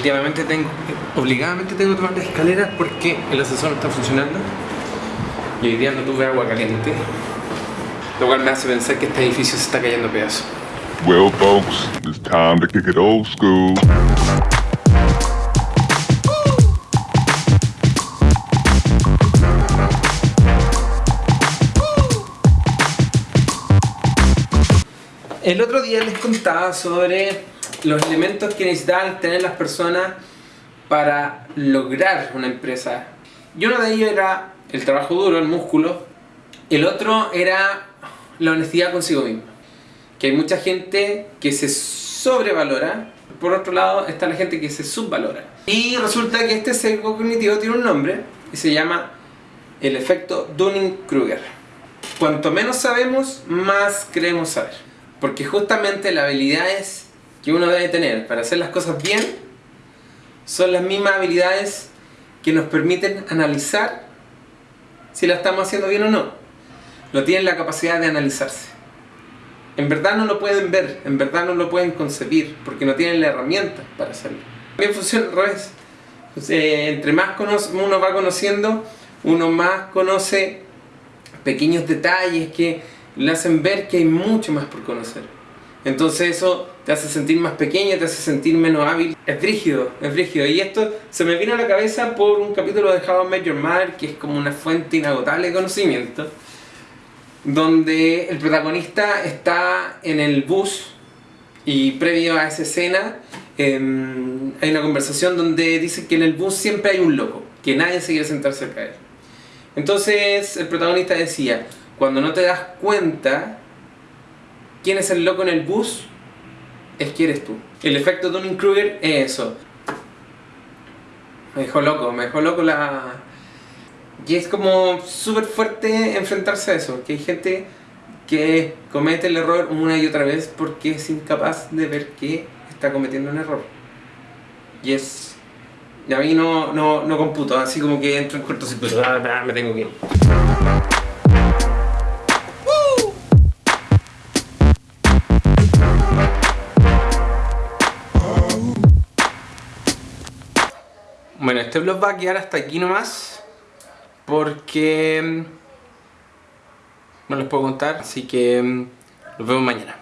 Últimamente tengo, obligadamente tengo que tomar las escaleras porque el ascensor no está funcionando y hoy día no tuve agua caliente, lo cual me hace pensar que este edificio se está cayendo a pedazos. Well, folks, it's time to kick it old school. El otro día les contaba sobre los elementos que necesitaban tener las personas para lograr una empresa. Y uno de ellos era el trabajo duro, el músculo. El otro era la honestidad consigo mismo. Que hay mucha gente que se sobrevalora. Por otro lado está la gente que se subvalora. Y resulta que este sesgo cognitivo tiene un nombre y se llama el efecto Dunning-Kruger. Cuanto menos sabemos, más creemos saber. Porque justamente las habilidades que uno debe tener para hacer las cosas bien son las mismas habilidades que nos permiten analizar si la estamos haciendo bien o no. No tienen la capacidad de analizarse. En verdad no lo pueden ver, en verdad no lo pueden concebir, porque no tienen la herramienta para hacerlo. También funciona al revés. entre más uno va conociendo, uno más conoce pequeños detalles que le hacen ver que hay mucho más por conocer. Entonces eso te hace sentir más pequeño, te hace sentir menos hábil. Es rígido, es rígido. Y esto se me vino a la cabeza por un capítulo de How I Met Your Mother, que es como una fuente inagotable de conocimiento, donde el protagonista está en el bus y previo a esa escena em, hay una conversación donde dice que en el bus siempre hay un loco, que nadie se quiere sentar cerca de él. Entonces el protagonista decía, cuando no te das cuenta quién es el loco en el bus, es que eres tú. El efecto Dunning-Kruger es eso. Me dejó loco, me dejó loco la... Y es como súper fuerte enfrentarse a eso, que hay gente que comete el error una y otra vez porque es incapaz de ver que está cometiendo un error. Y es... Y a mí no, no, no computo, así como que entro en cortocircuito, ah, me tengo que ir. Bueno, este vlog va a quedar hasta aquí nomás porque mm, no les puedo contar, así que mm, nos vemos mañana.